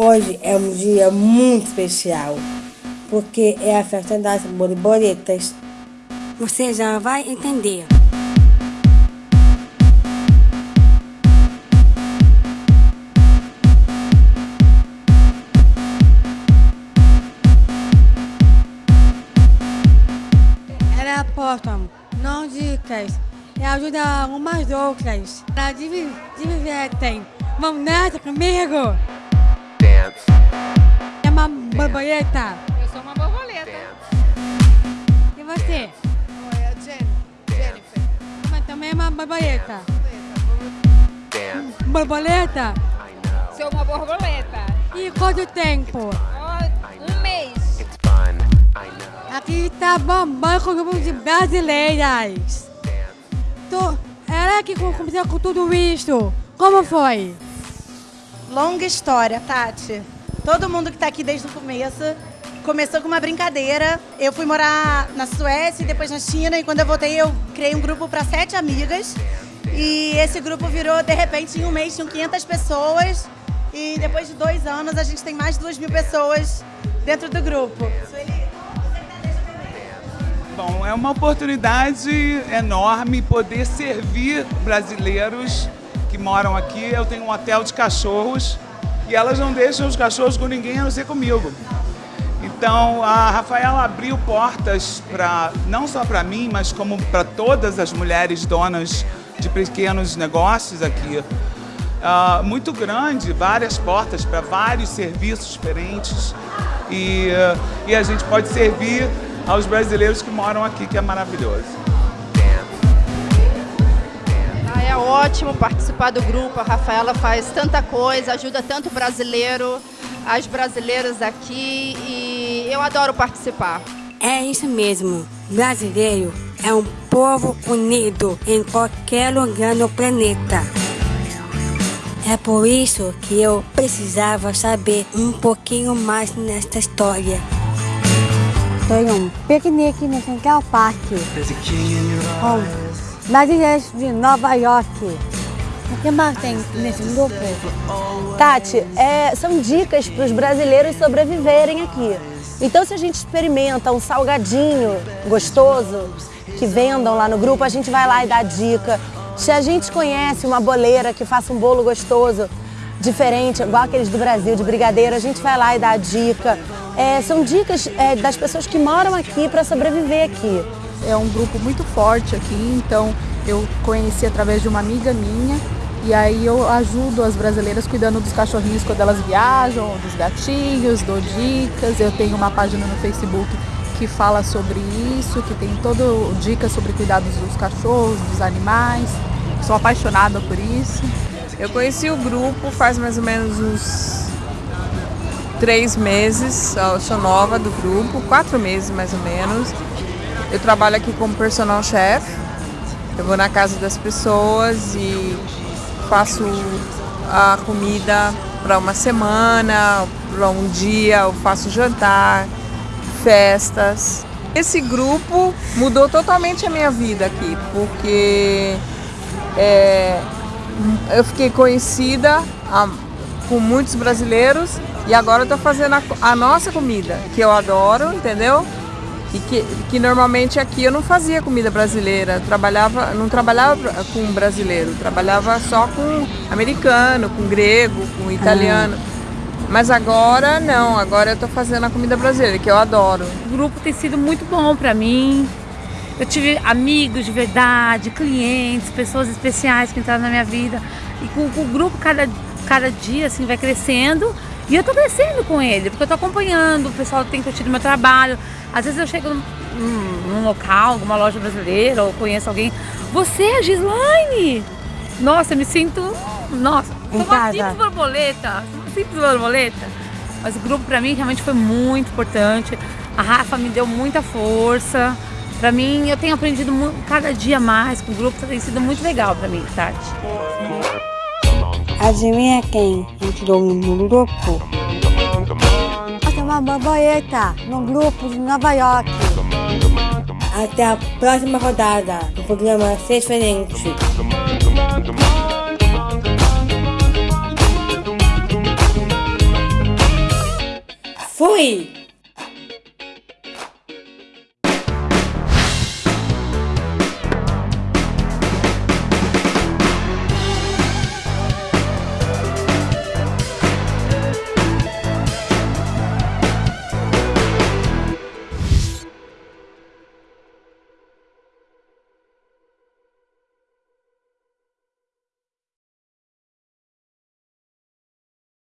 Hoje é um dia muito especial, porque é a festa das borboletas. Você já vai entender. Ela aposta, não dicas, e ajuda umas outras. Ela div- divertem. Vamos nessa comigo? É borboleta. Eu sou uma borboleta. E você? Oi, a Jen. Jennifer. Mas também é uma borboleta. dance, Borboleta? I know, Sou uma borboleta. E quanto tempo? Um mês. it's fun, I know, Aqui tá bombando com o grupo de brasileiras. Tô, ela que co- começou com tudo isso. Como foi? Longa história, Tati. Todo mundo que está aqui desde o começo começou com uma brincadeira. Eu fui morar na Suécia e depois na China e quando eu voltei eu criei um grupo para sete amigas e esse grupo virou de repente em um mês tinham 500 pessoas e depois de dois anos a gente tem mais de duas mil pessoas dentro do grupo. Bom, é uma oportunidade enorme poder servir brasileiros que moram aqui. Eu tenho um hotel de cachorros e elas não deixam os cachorros com ninguém a não ser comigo. Então a Rafaela abriu portas para não só para mim, mas como para todas as mulheres donas de pequenos negócios aqui. Ah, muito grande, várias portas para vários serviços diferentes e, ah, e a gente pode servir aos brasileiros que moram aqui, que é maravilhoso. É ótimo participar do grupo. A Rafaela faz tanta coisa, ajuda tanto o brasileiro, as brasileiras aqui e eu adoro participar. É isso mesmo. Brasileiro é um povo unido em qualquer lugar no planeta. É por isso que eu precisava saber um pouquinho mais nesta história. Foi um piquenique no Central Park com brasileiros de Nova York. O que mais tem nesse grupo? Tati, é, são dicas para os brasileiros sobreviverem aqui. Então, se a gente experimenta um salgadinho gostoso que vendam lá no grupo, a gente vai lá e dá dica. Se a gente conhece uma boleira que faça um bolo gostoso, diferente, igual aqueles do Brasil, de brigadeiro, a gente vai lá e dá dica. É, são dicas é, das pessoas que moram aqui para sobreviver aqui. É um grupo muito forte aqui, então eu conheci através de uma amiga minha e aí eu ajudo as brasileiras cuidando dos cachorrinhos quando elas viajam, dos gatinhos, dou dicas. Eu tenho uma página no Facebook que fala sobre isso, que tem todo dicas sobre cuidados dos cachorros, dos animais. Sou apaixonada por isso. Eu conheci o grupo faz mais ou menos uns três meses. Eu sou nova do grupo, quatro meses mais ou menos. Eu trabalho aqui como personal chef. Eu vou na casa das pessoas e faço a comida para uma semana, para um dia, eu faço jantar, festas. Esse grupo mudou totalmente a minha vida aqui, porque é, eu fiquei conhecida a- com muitos brasileiros e agora eu estou fazendo a, a nossa comida, que eu adoro, entendeu? E que, que normalmente aqui eu não fazia comida brasileira, trabalhava, não trabalhava com brasileiro, trabalhava só com americano, com grego, com italiano. Mas agora não, agora eu estou fazendo a comida brasileira, que eu adoro. O grupo tem sido muito bom para mim. Eu tive amigos de verdade, clientes, pessoas especiais que entraram na minha vida. E com, com o grupo, cada, cada dia assim, vai crescendo. E eu tô crescendo com ele, porque eu tô acompanhando, o pessoal tem curtido meu trabalho. Às vezes eu chego num, num- local, alguma loja brasileira, ou conheço alguém. Você é a Gislaine? Nossa, eu me sinto. Nossa, Em sou uma simples borboleta. Uma simples borboleta. Mas o grupo pra mim realmente foi muito importante. A Rafa me deu muita força. Pra mim, eu tenho aprendido cada dia mais com o grupo, tem sido muito legal pra mim, Tati. Adivinha quem entrou no grupo? Essa é uma borboleta no grupo de Nova York. Até a próxima rodada do programa Ser Diferente. Fui!